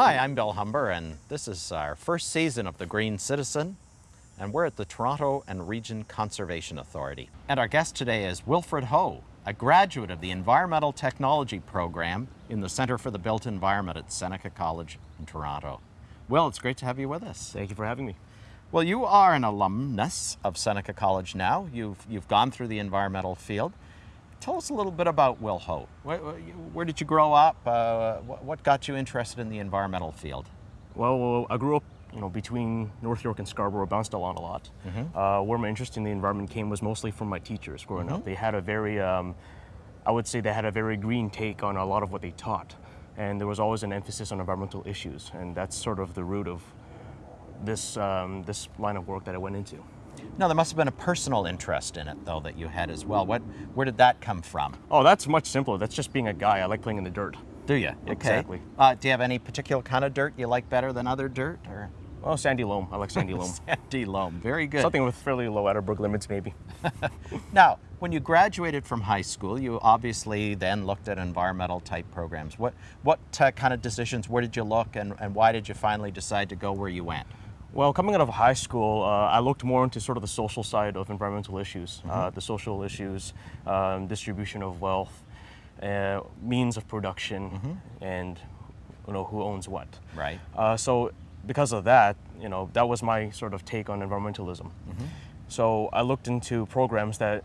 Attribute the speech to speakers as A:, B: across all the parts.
A: Hi, I'm Bill Humber, and this is our first season of The Green Citizen, and we're at the Toronto and Region Conservation Authority. And our guest today is Wilfred Ho, a graduate of the Environmental Technology Program in the Centre for the Built Environment at Seneca College in Toronto. Will, it's great to have you with us.
B: Thank you for having me.
A: Well, you are an alumnus of Seneca College now. You've, you've gone through the environmental field. Tell us a little bit about Will Hope. Where, where did you grow up? Uh, what got you interested in the environmental field?
B: Well, I grew up you know, between North York and Scarborough, bounced around a lot. Mm -hmm. uh, where my interest in the environment came was mostly from my teachers growing mm -hmm. up. They had a very, um, I would say they had a very green take on a lot of what they taught. And there was always an emphasis on environmental issues. And that's sort of the root of this, um, this line of work that I went into.
A: Now, there must have been a personal interest in it, though, that you had as well. What, where did that come from?
B: Oh, that's much simpler. That's just being a guy. I like playing in the dirt.
A: Do you? Okay. Exactly. Uh, do you have any particular kind of dirt you like better than other dirt? Or?
B: Oh, sandy loam. I like sandy loam.
A: sandy loam. Very good.
B: Something with fairly low Atterberg limits, maybe.
A: now, when you graduated from high school, you obviously then looked at environmental type programs. What, what uh, kind of decisions, where did you look, and, and why did you finally decide to go where you went?
B: Well, coming out of high school, uh, I looked more into sort of the social side of environmental issues, mm -hmm. uh, the social issues, um, distribution of wealth, uh, means of production, mm -hmm. and you know who owns what.
A: Right.
B: Uh, so because of that, you know, that was my sort of take on environmentalism. Mm -hmm. So I looked into programs that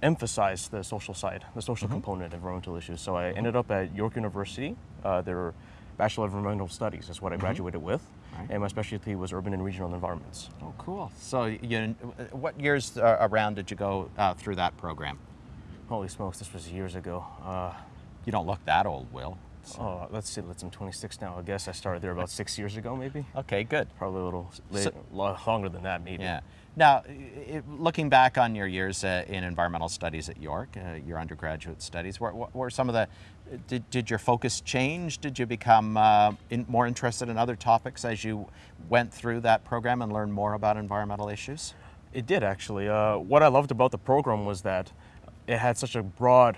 B: emphasize the social side, the social component of environmental issues. So I ended up at York University. Uh, their Bachelor of Environmental Studies is what I graduated with. Right. And my specialty was urban and regional environments.
A: Oh, cool. So you, what years uh, around did you go uh, through that program?
B: Holy smokes, this was years ago. Uh,
A: you don't look that old, Will.
B: So. Oh, let's see, let's, I'm 26 now. I guess I started there about six years ago, maybe.
A: Okay, good.
B: Probably a little late, so, longer than that, maybe.
A: Yeah. Now, it, looking back on your years uh, in environmental studies at York, uh, your undergraduate studies, what, what, were some of the, did, did your focus change? Did you become uh, in, more interested in other topics as you went through that program and learned more about environmental issues?
B: It did, actually. Uh, what I loved about the program was that it had such a broad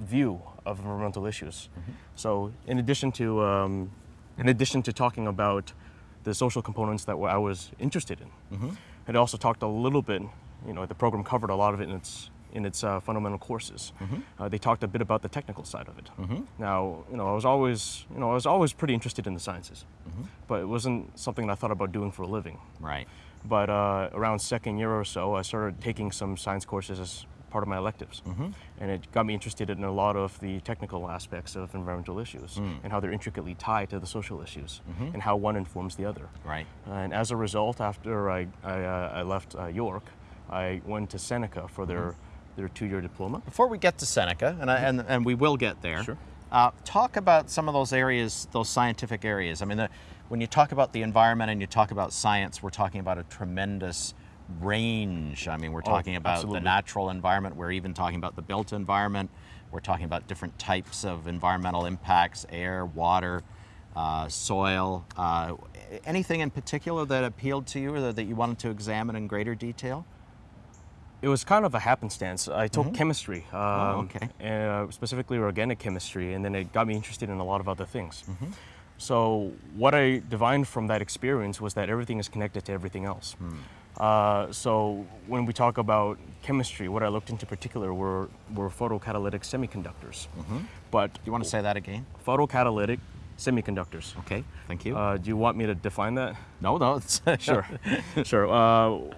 B: view of environmental issues. Mm -hmm. So in addition to, um, in addition to talking about the social components that I was interested in, mm -hmm it also talked a little bit, you know, the program covered a lot of it in its in its uh, fundamental courses. Mm -hmm. uh, they talked a bit about the technical side of it. Mm -hmm. Now, you know, I was always, you know, I was always pretty interested in the sciences, mm -hmm. but it wasn't something I thought about doing for a living.
A: Right.
B: But uh, around second year or so, I started taking some science courses as part of my electives. Mm -hmm. And it got me interested in a lot of the technical aspects of environmental issues mm. and how they're intricately tied to the social issues mm -hmm. and how one informs the other.
A: Right.
B: And as a result, after I, I, uh, I left uh, York, I went to Seneca for their, -hmm. their two-year diploma.
A: Before we get to Seneca, and, I, and, and we will get there,
B: sure.
A: Uh, talk about some of those areas, those scientific areas. I mean, the, when you talk about the environment and you talk about science, we're talking about a tremendous range. I mean, we're oh, talking oh, about absolutely. the natural environment. We're even talking about the built environment. We're talking about different types of environmental impacts, air, water, uh, soil. Uh, anything in particular that appealed to you or that you wanted to examine in greater detail?
B: It was kind of a happenstance. I took mm -hmm. chemistry,
A: um, oh, okay.
B: uh, specifically organic chemistry, and then it got me interested in a lot of other things. Mm -hmm. So what I divined from that experience was that everything is connected to everything else. Mm. Uh, so when we talk about chemistry, what I looked into particular were, were photocatalytic semiconductors. Mm -hmm. But
A: you want to say that again?
B: Photocatalytic semiconductors.
A: Okay, thank you.
B: Uh, do you want me to define that?
A: No, no.
B: sure, sure. Uh,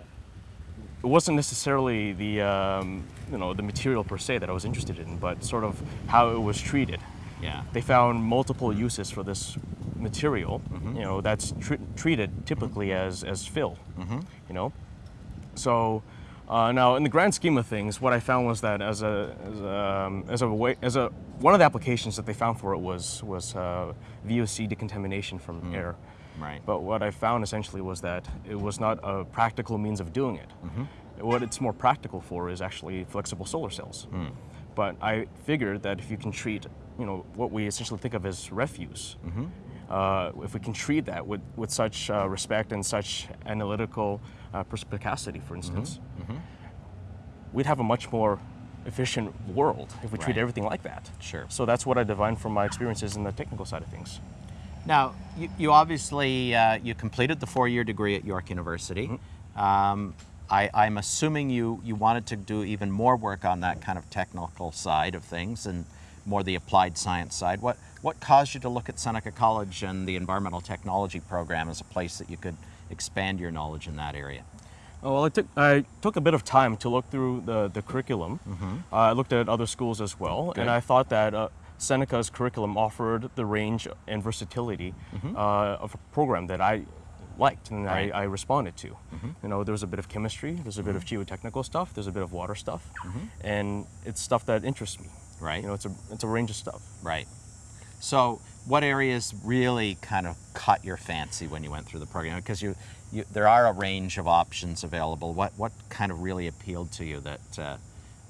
B: it wasn't necessarily the um, you know the material per se that I was interested in, but sort of how it was treated.
A: Yeah.
B: They found multiple uses for this material, mm -hmm. you know, that's tr treated typically mm -hmm. as, as fill, mm -hmm. you know. So uh, now, in the grand scheme of things, what I found was that as a as a, um, as a way as a one of the applications that they found for it was was uh, VOC decontamination from mm. air.
A: Right.
B: But what I found essentially was that it was not a practical means of doing it. Mm-hmm. What it's more practical for is actually flexible solar cells. Mm. But I figured that if you can treat, you know, what we essentially think of as refuse, mm -hmm uh, if we can treat that with, with such uh, respect and such analytical uh, perspicacity, for instance, mm -hmm. Mm -hmm. we'd have a much more efficient world if we right. treat everything like that.
A: Sure.
B: So that's what I divined from my experiences in the technical side of things.
A: Now, you, you obviously uh, you completed the four-year degree at York University.
B: Mm-hmm.
A: Um, I, I'm assuming you you wanted to do even more work on that kind of technical side of things and more the applied science side. What what caused you to look at Seneca College and the environmental technology program as a place that you could expand your knowledge in that area?
B: Oh, well, I took, I took a bit of time to look through the, the curriculum. Uh, I looked at other schools as well,
A: Good.
B: and I thought that uh, Seneca's curriculum offered the range and versatility uh, of a program that I liked and
A: Right.
B: I, I responded to. You know, there's a bit of chemistry, there's a bit of geotechnical stuff, there's a bit of water stuff, and it's stuff that interests me.
A: Right.
B: You know, it's a, it's a range of stuff.
A: Right. So, what areas really kind of caught your fancy when you went through the program? Because you, you there are a range of options available. What what kind of really appealed to you that uh,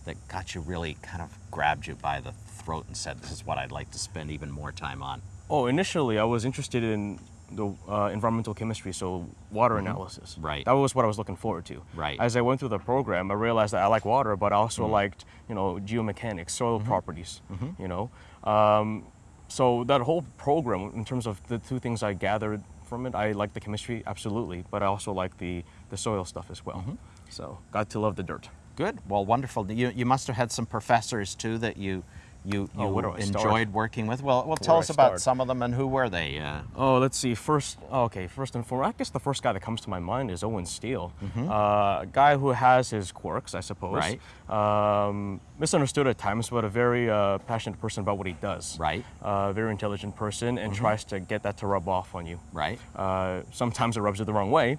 A: that got you really kind of grabbed you by the throat and said, "This is what I'd like to spend even more time on."
B: Oh, initially I was interested in the uh, environmental chemistry, so water mm-hmm. analysis.
A: Right.
B: That was what I was looking forward to.
A: Right.
B: As I went through the program, I realized that I like water, but I also mm-hmm. liked, you know, geomechanics, soil mm-hmm. properties. You know, um, so that whole program, in terms of the two things I gathered from it, I like the chemistry absolutely, but I also like the the soil stuff as well. So got to love the dirt.
A: Good. Well, wonderful. You you must have had some professors too that you you, you
B: Oh,
A: enjoyed working with. Well, well, tell us about
B: start?
A: some of them and who were they? Uh,
B: Oh, let's see. First, oh, okay. First and foremost, I guess the first guy that comes to my mind is Owen Steele, uh, a guy who has his quirks, I suppose.
A: Right.
B: Um, misunderstood at times, but a very uh, passionate person about what he does.
A: Right.
B: Uh, very intelligent person, and tries to get that to rub off on you.
A: right.
B: Uh, sometimes it rubs you the wrong way,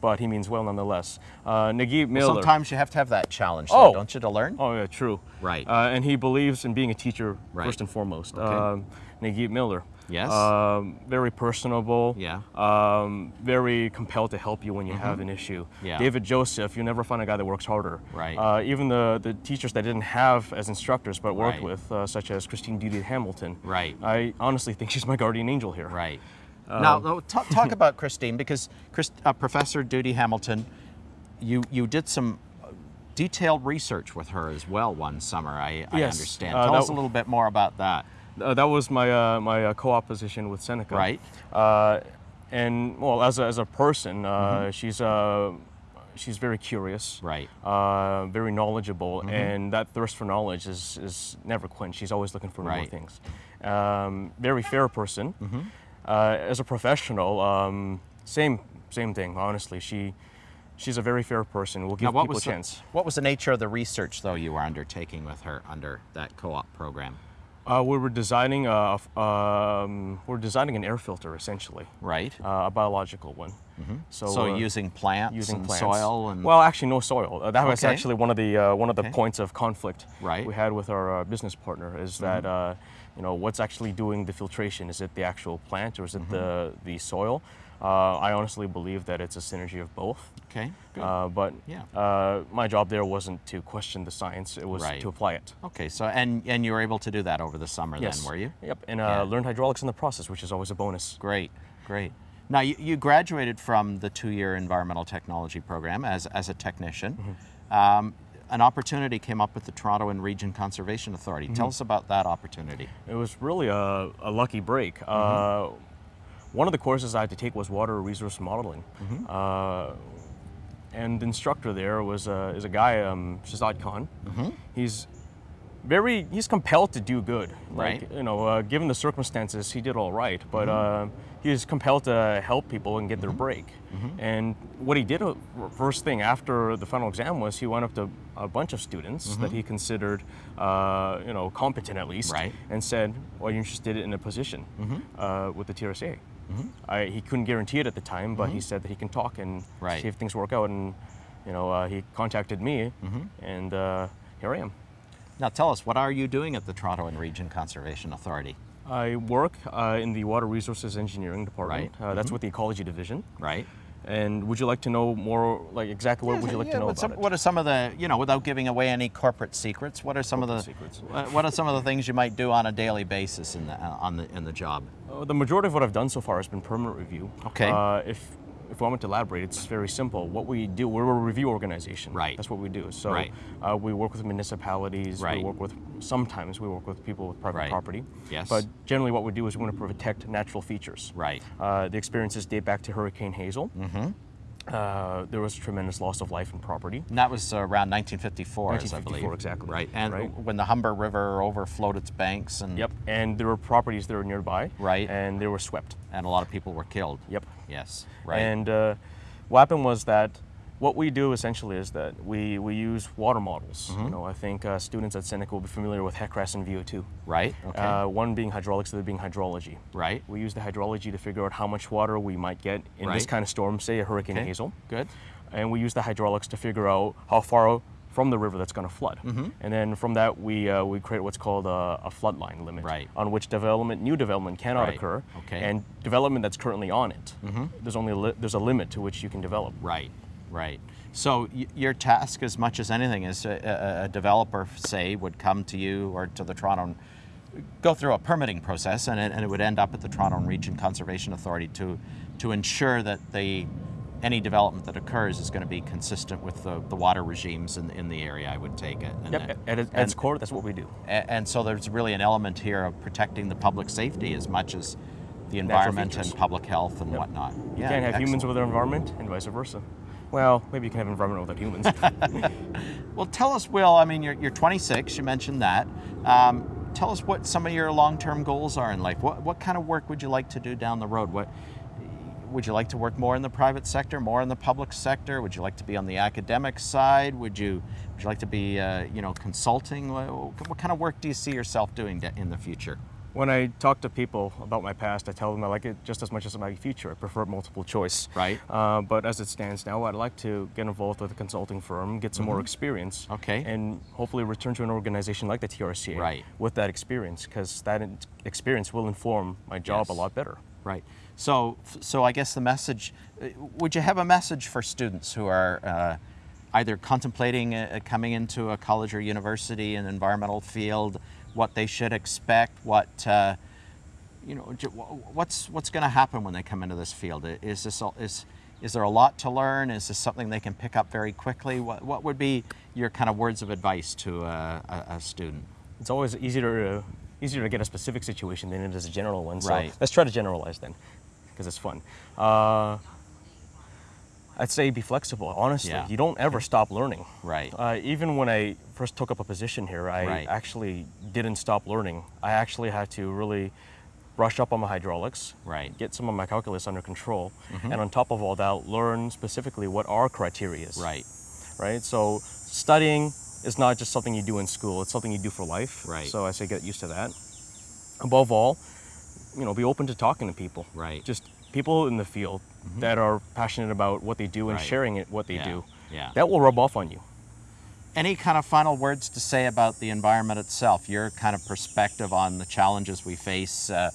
B: but he means well nonetheless. Uh, Naguib Miller.
A: Sometimes you have to have that challenge, though,
B: Oh.
A: don't you, to learn?
B: Oh yeah, true.
A: Right.
B: Uh, and he believes in being a teacher
A: Right.
B: first and foremost.
A: Okay.
B: Um, Naguib Miller.
A: Yes.
B: Um, very personable.
A: Yeah.
B: Um, very compelled to help you when you have an issue.
A: Mm-hmm. Yeah.
B: David Joseph, you never find a guy that works harder.
A: Right.
B: Uh, even the, the teachers that didn't have as instructors but worked
A: Right.
B: with, uh, such as Christine Duty Hamilton.
A: Right.
B: I honestly think she's my guardian angel here.
A: Right.
B: Um,
A: now, now, talk, talk about Christine because Chris, uh, Professor Duty Hamilton, you you did some detailed research with her as well one summer. I, I
B: Yes,
A: understand.
B: uh,
A: Tell
B: that
A: us a little bit more about that.
B: Uh, that was my uh, my uh, co-op position with Seneca.
A: Right.
B: Uh, and well, as a, as a person, uh,
A: Mm-hmm.
B: she's uh, she's very curious.
A: Right.
B: Uh, very knowledgeable,
A: Mm-hmm.
B: and that thirst for knowledge is is never quenched. She's always looking for more things. Um, very fair person.
A: Mm-hmm.
B: Uh, as a professional, um, same same thing. Honestly, she. She's a very fair person. We'll give
A: Now, what
B: people a
A: the,
B: chance.
A: what was the nature of the research though you were undertaking with her under that co-op program?
B: Uh, we were designing a, um, we're designing an air filter essentially.
A: Right.
B: uh, a biological one. So,
A: so
B: uh,
A: using plants
B: using
A: and
B: plants.
A: soil and
B: well, actually, no soil. Uh, that was actually one of the uh, one of the
A: Okay.
B: points of conflict
A: Right. Mm-hmm.
B: we had with our uh, business partner is that uh, you know what's actually doing the filtration? Is it the actual plant or is it the
A: Mm-hmm.
B: the soil? Uh, I honestly believe that it's a synergy of both.
A: okay. Good.
B: Uh, but
A: Yeah.
B: uh, my job there wasn't to question the science; it was
A: Right.
B: to apply it.
A: okay. So and and you were able to do that over the summer
B: Yes.
A: then, were you?
B: Yep, and uh,
A: Yeah.
B: learned hydraulics in the process, which is always a bonus.
A: Great, great. Now, you, you graduated from the two-year environmental technology program as, as a technician. Um, an opportunity came up with the Toronto and Region Conservation Authority. Tell us about that opportunity.
B: It was really a, a lucky break.
A: Mm-hmm.
B: Uh, one of the courses I had to take was water resource modeling.
A: Mm-hmm.
B: Uh, and the instructor there was a, is a guy, um, Shazad Khan.
A: Mm-hmm.
B: He's very, he's compelled to do good.
A: Right.
B: Like, you know, uh, given the circumstances, he did all right, but
A: Mm-hmm.
B: uh, he was compelled to help people and get their break.
A: Mm-hmm.
B: And what he did uh, first thing after the final exam was he went up to a bunch of students that he considered, uh, you know, competent at least,
A: Mm-hmm. Right.
B: and said, "Well, you're interested in a position
A: Mm-hmm.
B: uh, with the TRCA." I, he couldn't guarantee it at the time, but he said that he can talk and
A: Mm-hmm. Right.
B: see if things work out. And you know, uh, he contacted me,
A: Mm-hmm.
B: and uh, here I am.
A: Now, tell us, what are you doing at the Toronto and Region Conservation Authority?
B: I work uh, in the Water Resources Engineering Department.
A: Right.
B: Uh, that's with the Ecology Division.
A: Right?
B: And would you like to know more, like exactly what would you like to know about
A: some-
B: it?
A: What are some of the, you know, without giving away any corporate secrets, what are some of the
B: secrets.
A: what are some of the things you might do on a daily basis in the uh, on the in the job?
B: Uh, the majority of what I've done so far has been permanent review.
A: Okay.
B: Uh, if if I want to elaborate, it's very simple. What we do, we're a review organization.
A: Right.
B: That's what we do. So
A: Right.
B: uh, we work with municipalities.
A: Right.
B: We work with sometimes we work with people with private
A: Right.
B: property.
A: Yes.
B: But generally, what we do is we want to protect natural features.
A: Right.
B: Uh, the experiences date back to Hurricane Hazel. Mm-hmm. Uh, there was a tremendous loss of life and property.
A: And that was uh, around 1954, as I
B: 1954,
A: believe.
B: exactly.
A: Right. And
B: Right.
A: when the Humber River overflowed its banks and
B: Yep. And there were properties that were nearby.
A: Right.
B: And they were swept.
A: and a lot of people were killed.
B: Yep.
A: Yes. Right.
B: And uh, what happened was that what we do essentially is that we, we use water models.
A: Mm-hmm.
B: You know, I think uh, students at Seneca will be familiar with HEC-RAS and VO2.
A: right. Okay.
B: Uh, one being hydraulics, the other being hydrology.
A: right.
B: We use the hydrology to figure out how much water we might get in this kind of storm, say a Hurricane
A: Okay.
B: Hazel.
A: Good.
B: And we use the hydraulics to figure out how far from the river that's going to flood.
A: Mm-hmm.
B: And then from that, we, uh, we create what's called a, a flood line limit
A: Right.
B: on which development, new development cannot
A: Right.
B: occur.
A: Okay. Mm-hmm.
B: And development that's currently on it, there's only a li- there's a limit to which you can develop.
A: Right. Right. So y- your task, as much as anything, is a, a, developer, say, would come to you or to the Toronto, and go through a permitting process, and it, and it would end up at the Toronto Region Conservation Authority to to ensure that the any development that occurs is going to be consistent with the, the water regimes in, in the area. I would take it. And
B: Yep.
A: then-
B: At, its-
A: and-
B: core, that's what we do.
A: A- And so there's really an element here of protecting the public safety as much as the environment and public health and whatnot.
B: You can't have humans without environment, and vice versa. Well, maybe you can have environment without humans.
A: Well, tell us, Will. I mean, you're, you're 26. You mentioned that. Um, tell us what some of your long-term goals are in life. What what kind of work would you like to do down the road? What would you like to work more in the private sector, more in the public sector? Would you like to be on the academic side? Would you would you like to be uh, you know consulting? What, what kind of work do you see yourself doing in the future?
B: When I talk to people about my past, I tell them I like it just as much as my future. I prefer multiple choice.
A: Right.
B: Uh, but as it stands now, I'd like to get involved with a consulting firm, get some more experience.
A: Mm-hmm. Okay.
B: And hopefully return to an organization like the TRCA.
A: Right.
B: With that experience, because that experience will inform my job
A: Yes.
B: a lot better.
A: Right. So, so I guess the message, uh, would you have a message for students who are uh, either contemplating uh, coming into a college or university in environmental field, what they should expect, what, uh, you know, what's, what's going to happen when they come into this field? Is this, is, is there a lot to learn? Is this something they can pick up very quickly? What, what would be your kind of words of advice to a, a, a student?
B: It's always easier to, easier to get a specific situation than it is a general one. So
A: Right.
B: let's try to generalize then, because it's fun. Uh, I'd say be flexible. Honestly,
A: Yeah.
B: you don't ever stop learning.
A: Right.
B: Uh, even when I first took up a position here, I
A: Right.
B: actually didn't stop learning. I actually had to really brush up on my hydraulics,
A: Right.
B: get some of my calculus under control, and on top of all that, learn specifically what our criteria is.
A: Right.
B: Right. So studying is not just something you do in school; it's something you do for life.
A: Right.
B: So I say get used to that. Above all, you know, be open to talking to people.
A: Right.
B: Just people in the field mm-hmm. that are passionate about what they do and
A: Right.
B: sharing it what they
A: Yeah.
B: do.
A: Yeah.
B: That will rub off on you.
A: Any kind of final words to say about the environment itself? Your kind of perspective on the challenges we face uh,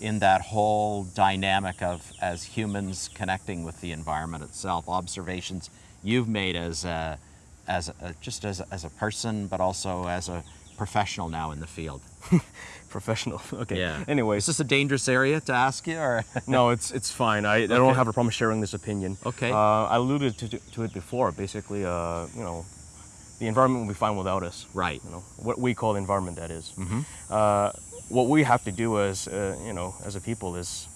A: in that whole dynamic of as humans connecting with the environment itself. Observations you've made as a, as a, just as a, as a person, but also as a professional now in the field.
B: Professional. okay.
A: Yeah.
B: Anyway, is
A: this a dangerous area to ask you, or
B: no, it's it's fine. I, I don't have a problem sharing this opinion.
A: Okay.
B: Uh, I alluded to, to it before. Basically, uh, you know, the environment will be fine without us.
A: right?
B: You know, what we call the environment, that is.
A: Mm-hmm.
B: Uh, what we have to do as uh, you know, as a people, is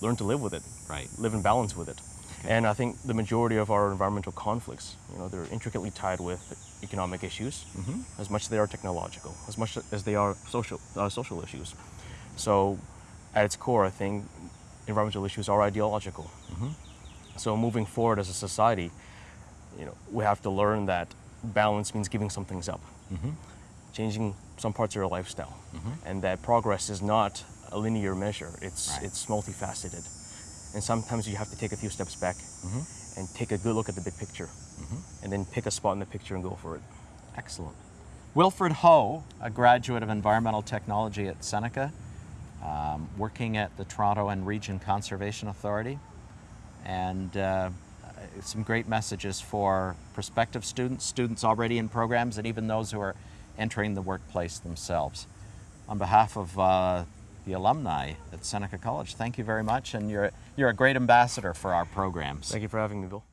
B: learn to live with it,
A: Right.
B: live in balance with it. And I think the majority of our environmental conflicts, you know, they're intricately tied with economic issues,
A: Mm-hmm.
B: as much as they are technological, as much as they are social uh, social issues. So, at its core, I think environmental issues are ideological.
A: Mm-hmm.
B: So, moving forward as a society, you know, we have to learn that balance means giving some things up,
A: Mm-hmm.
B: changing some parts of your lifestyle, and that progress is not a linear measure. It's
A: Right.
B: it's multifaceted, and sometimes you have to take a few steps back
A: Mm-hmm.
B: and take a good look at the big picture, and then pick a spot in the picture and go for it.
A: Excellent. Wilfred Ho, a graduate of environmental technology at Seneca, um, working at the Toronto and Region Conservation Authority, and uh, some great messages for prospective students, students already in programs, and even those who are entering the workplace themselves. On behalf of uh, the alumni at Seneca College. Thank you very much, and you're, you're a great ambassador for our programs.
B: Thank you for having me, Bill.